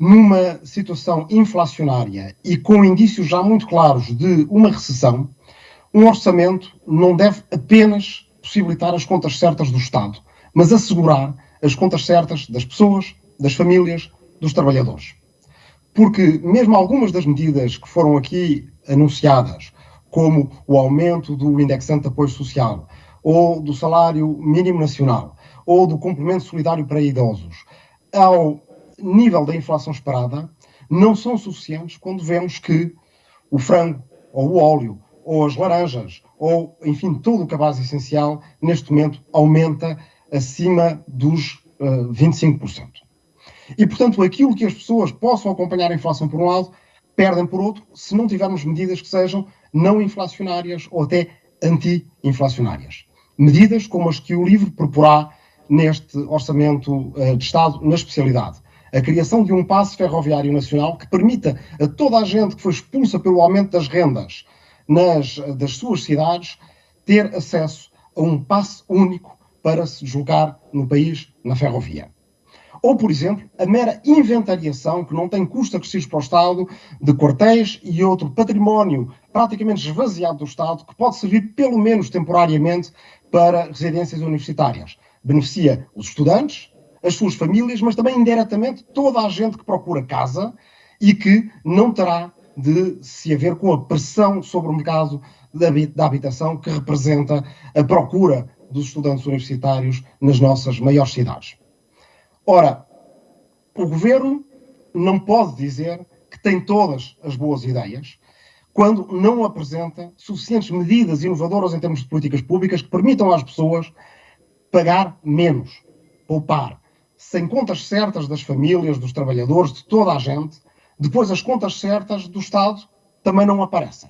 numa situação inflacionária e com indícios já muito claros de uma recessão, um orçamento não deve apenas possibilitar as contas certas do Estado, mas assegurar as contas certas das pessoas, das famílias, dos trabalhadores. Porque mesmo algumas das medidas que foram aqui anunciadas, como o aumento do indexante de apoio social, ou do salário mínimo nacional, ou do complemento solidário para idosos, ao nível da inflação esperada, não são suficientes quando vemos que o frango, ou o óleo, ou as laranjas, ou, enfim, tudo o que é essencial, neste momento aumenta acima dos uh, eh, 25%. E, portanto, aquilo que as pessoas possam acompanhar a inflação por um lado, perdem por outro, se não tivermos medidas que sejam não inflacionárias ou até anti-inflacionárias. Medidas como as que o livro proporá neste Orçamento uh, de Estado na especialidade. A criação de um passe ferroviário nacional que permita a toda a gente que foi expulsa pelo aumento das rendas nas, das suas cidades ter acesso a um passe único para se deslocar no país na ferrovia. Ou, por exemplo, a mera inventariação, que não tem custos acrescidos para o Estado, de quartéis e outro património praticamente esvaziado do Estado, que pode servir, pelo menos temporariamente, para residências universitárias. Beneficia os estudantes, as suas famílias, mas também indiretamente toda a gente que procura casa e que não terá de se haver com a pressão sobre o mercado da habitação que representa a procura dos estudantes universitários nas nossas maiores cidades. Ora, o governo não pode dizer que tem todas as boas ideias quando não apresenta suficientes medidas inovadoras em termos de políticas públicas que permitam às pessoas pagar menos, poupar, sem contas certas das famílias, dos trabalhadores, de toda a gente, depois as contas certas do Estado também não aparecem.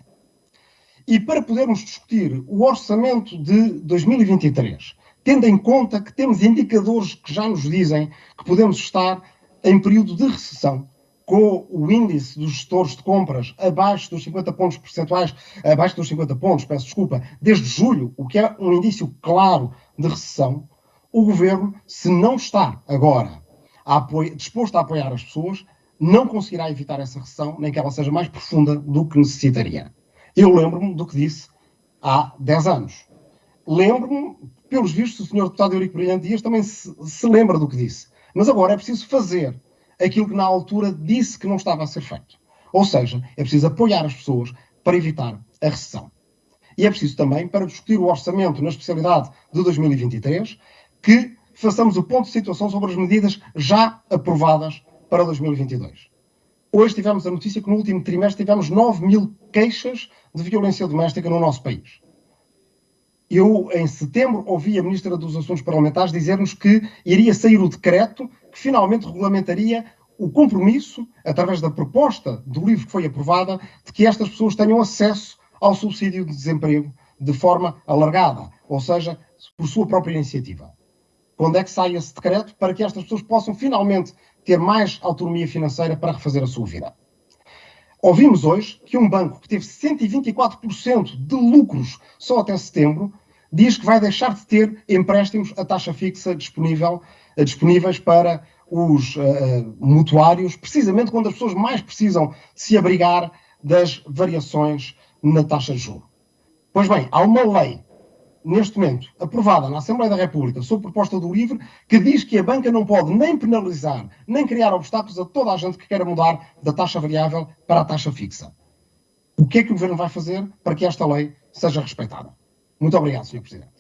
E para podermos discutir o orçamento de 2023, tendo em conta que temos indicadores que já nos dizem que podemos estar em período de recessão, com o índice dos gestores de compras abaixo dos 50 pontos percentuais, abaixo dos 50 pontos, peço desculpa, desde julho, o que é um indício claro de recessão, o governo, se não está agora a disposto a apoiar as pessoas, não conseguirá evitar essa recessão, nem que ela seja mais profunda do que necessitaria. Eu lembro-me do que disse há 10 anos. Lembro-me, pelos vistos, o senhor deputado Eurico Brilhante Dias também se, se lembra do que disse. Mas agora é preciso fazer aquilo que na altura disse que não estava a ser feito. Ou seja, é preciso apoiar as pessoas para evitar a recessão. E é preciso também, para discutir o orçamento na especialidade de 2023, que façamos o ponto de situação sobre as medidas já aprovadas para 2022. Hoje tivemos a notícia que no último trimestre tivemos 9 mil queixas de violência doméstica no nosso país. Eu, em setembro, ouvi a Ministra dos Assuntos Parlamentares dizer-nos que iria sair o decreto que finalmente regulamentaria o compromisso, através da proposta do livro que foi aprovada, de que estas pessoas tenham acesso ao subsídio de desemprego de forma alargada, ou seja, por sua própria iniciativa. Quando é que sai esse decreto para que estas pessoas possam finalmente ter mais autonomia financeira para refazer a sua vida. Ouvimos hoje que um banco que teve 124% de lucros só até setembro diz que vai deixar de ter empréstimos a taxa fixa disponível, eh, disponíveis para os uh, mutuários, precisamente quando as pessoas mais precisam se abrigar das variações na taxa de juros. Pois bem, há uma lei neste momento, aprovada na Assembleia da República, sob proposta do LIVRE, que diz que a banca não pode nem penalizar, nem criar obstáculos a toda a gente que queira mudar da taxa variável para a taxa fixa. O que é que o Governo vai fazer para que esta lei seja respeitada? Muito obrigado, Sr. Presidente.